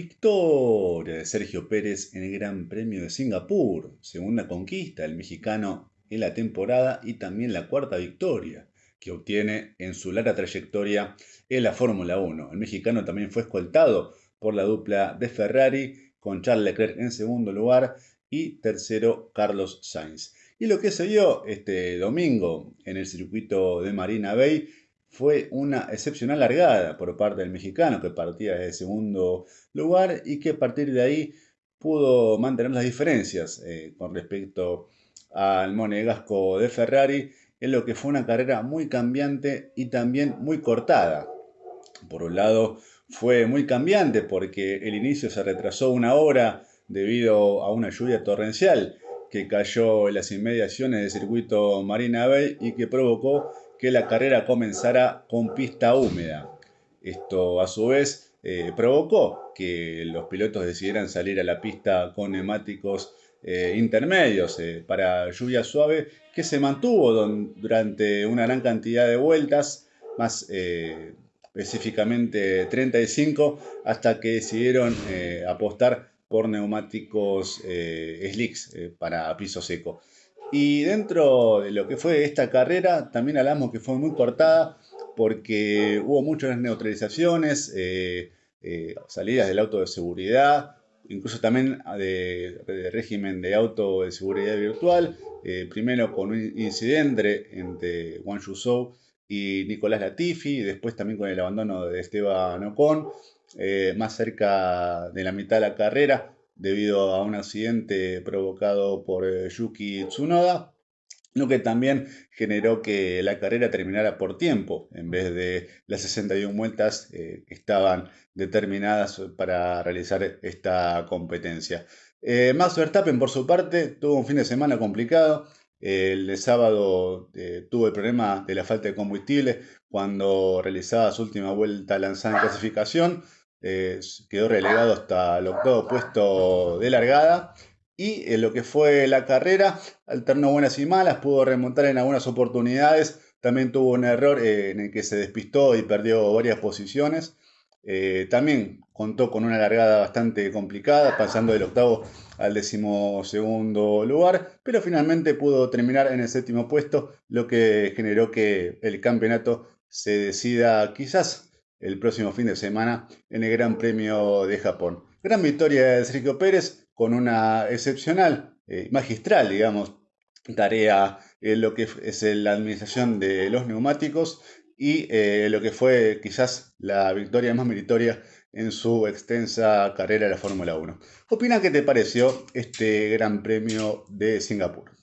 Victoria de Sergio Pérez en el Gran Premio de Singapur, segunda conquista del mexicano en la temporada y también la cuarta victoria que obtiene en su larga trayectoria en la Fórmula 1. El mexicano también fue escoltado por la dupla de Ferrari con Charles Leclerc en segundo lugar y tercero Carlos Sainz. Y lo que se dio este domingo en el circuito de Marina Bay fue una excepcional largada por parte del mexicano que partía desde segundo lugar y que a partir de ahí pudo mantener las diferencias eh, con respecto al monegasco de Ferrari en lo que fue una carrera muy cambiante y también muy cortada. Por un lado fue muy cambiante porque el inicio se retrasó una hora debido a una lluvia torrencial que cayó en las inmediaciones del circuito Marina Bay y que provocó que la carrera comenzara con pista húmeda. Esto a su vez eh, provocó que los pilotos decidieran salir a la pista con neumáticos eh, intermedios eh, para lluvia suave que se mantuvo durante una gran cantidad de vueltas, más específicamente 35, hasta que decidieron apostar por neumáticos slicks para piso seco. Y dentro de lo que fue esta carrera, también hablamos que fue muy cortada porque hubo muchas neutralizaciones, eh, eh, salidas del auto de seguridad, incluso también de, régimen de auto de seguridad virtual, eh, primero con un incidente entre Juan Yusou y Nicolás Latifi, después también con el abandono de Esteban Ocon, más cerca de la mitad de la carrera, debido a un accidente provocado por eh, Yuki Tsunoda, lo que también generó que la carrera terminara por tiempo, en vez de las 61 vueltas eh, que estaban determinadas para realizar esta competencia. Eh, Max Verstappen, por su parte, tuvo un fin de semana complicado. El sábado tuvo el problema de la falta de combustible cuando realizaba su última vuelta lanzada en clasificación quedó relegado hasta el octavo puesto de largada. Y en lo que fue la carrera, alternó buenas y malas, pudo remontar en algunas oportunidades. También tuvo un error eh, en el que se despistó y perdió varias posiciones. Eh, también contó con una largada bastante complicada, pasando del octavo al decimosegundo lugar, pero finalmente pudo terminar en el séptimo puesto, lo que generó que el campeonato se decida quizás el próximo fin de semana en el Gran Premio de Japón. Gran victoria de Sergio Pérez con una excepcional, eh, magistral, digamos, tarea en lo que es la administración de los neumáticos y eh, lo que fue quizás la victoria más meritoria en su extensa carrera de la Fórmula 1. Opina qué te pareció este Gran Premio de Singapur.